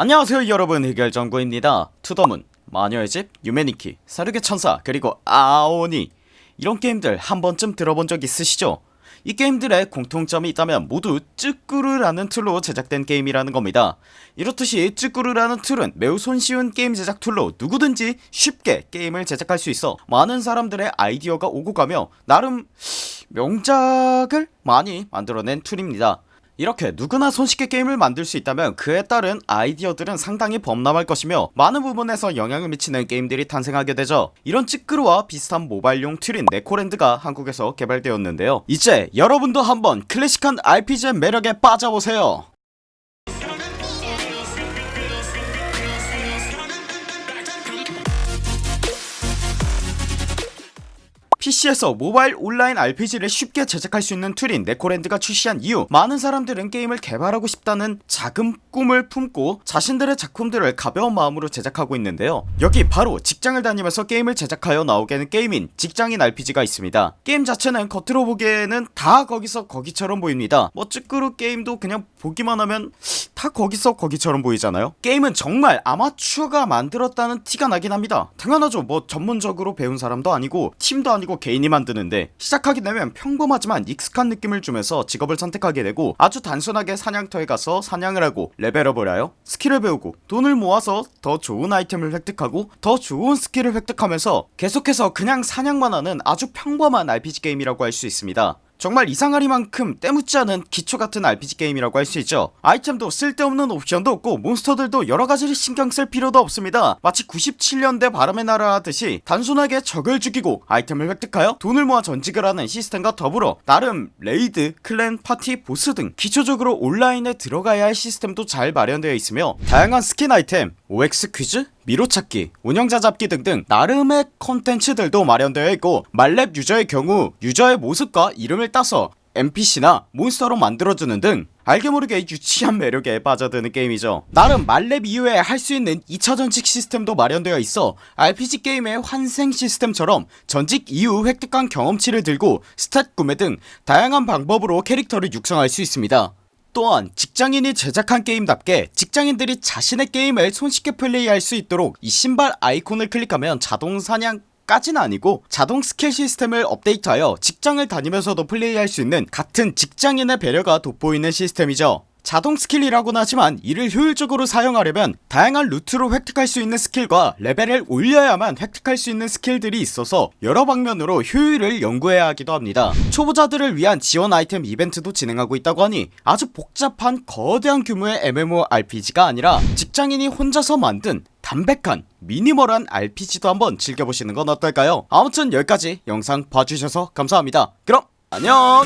안녕하세요 여러분. 해결정구입니다. 투더문 마녀의 집 유메닛키 살육의 천사 그리고 아오오니. 이런 게임들 한번쯤 들어본 적 있으시죠? 이 게임들의 공통점이 있다면 모두 쯔꾸르라는 툴로 제작된 게임이라는 겁니다. 이렇듯이 쯔꾸르라는 툴은 매우 손쉬운 게임 제작 툴로 누구든지 쉽게 게임을 제작할 수 있어 많은 사람들의 아이디어가 오고 가며 나름 명작을 많이 만들어낸 툴입니다 이렇게 누구나 손쉽게 게임을 만들 수 있다면 그에 따른 아이디어들은 상당히 범람할 것이며 많은 부분에서 영향을 미치는 게임들이 탄생하게 되죠. 이런 쯔꾸르와 비슷한 모바일용 툴인 네코랜드가 한국에서 개발되었는데요. 이제 여러분도 한번 클래식한 RPG의 매력에 빠져보세요 PC에서 모바일 온라인 RPG를 쉽게 제작할 수 있는 툴인 네코랜드가 출시한 이후 많은 사람들은 게임을 개발하고 싶다는 작은 꿈을 품고 자신들의 작품들을 가벼운 마음으로 제작하고 있는데요. 여기 바로 직장을 다니면서 게임을 제작하여 나오게 하는 게임인 직장인 RPG가 있습니다. 게임 자체는 겉으로 보기에는 다 거기서 거기처럼 보입니다. 뭐 쯔꾸르 게임도 그냥 보기만 하면 다 거기서 거기처럼 보이잖아요? 게임은 정말 아마추어가 만들었다는 티가 나긴 합니다. 당연하죠. 뭐 전문적으로 배운 사람도 아니고 팀도 아니고 개인이 만드는데 시작하게 되면 평범하지만 익숙한 느낌을 주면서 직업을 선택하게 되고 아주 단순하게 사냥터에 가서 사냥을 하고 레벨업을 하여 스킬을 배우고 돈을 모아서 더 좋은 아이템을 획득하고 더 좋은 스킬을 획득하면서 계속해서 그냥 사냥만 하는 아주 평범한 RPG 게임이라고 할 수 있습니다 정말 이상하리만큼 때묻지 않은 기초같은 RPG 게임이라고 할 수 있죠. 아이템도 쓸데없는 옵션도 없고 몬스터들도 여러가지를 신경쓸 필요도 없습니다. 마치 97년대 바람의 나라 하듯이 단순하게 적을 죽이고 아이템을 획득하여 돈을 모아 전직을 하는 시스템과 더불어 나름 raid, clan, 파티, 보스 등 기초적으로 온라인에 들어가야 할 시스템도 잘 마련되어 있으며 다양한 스킨 아이템, OX 퀴즈, 미로찾기, 운영자 잡기 등등 나름의 컨텐츠들도 마련되어 있고 만렙 유저의 경우 유저의 모습과 이름을 따서 NPC나 몬스터로 만들어주는 등 알게 모르게 유치한 매력에 빠져드는 게임이죠. 나름 만렙 이후에 할 수 있는 2차 전직 시스템도 마련되어 있어 RPG 게임의 환생 시스템처럼 전직 이후 획득한 경험치를 들고 stat 구매 등 다양한 방법으로 캐릭터를 육성할 수 있습니다 또한 직장인이 제작한 게임답게 직장인들이 자신의 게임을 손쉽게 플레이할 수 있도록 이 신발 아이콘을 클릭하면 자동 사냥 까지는 아니고 자동 스킬 시스템을 업데이트하여 직장을 다니면서도 플레이할 수 있는 같은 직장인의 배려가 돋보이는 시스템이죠 자동 스킬이라고는 하지만 이를 효율적으로 사용하려면 다양한 루트로 획득할 수 있는 스킬과 레벨을 올려야만 획득할 수 있는 스킬들이 있어서 여러 방면으로 효율을 연구해야 하기도 합니다. 초보자들을 위한 지원 아이템 이벤트도 진행하고 있다고 하니 아주 복잡한 거대한 규모의 MMORPG가 아니라 직장인이 혼자서 만든 담백한 minimal한 RPG도 한번 즐겨보시는 건 어떨까요? 아무튼 여기까지 영상 봐주셔서 감사합니다. 그럼 안녕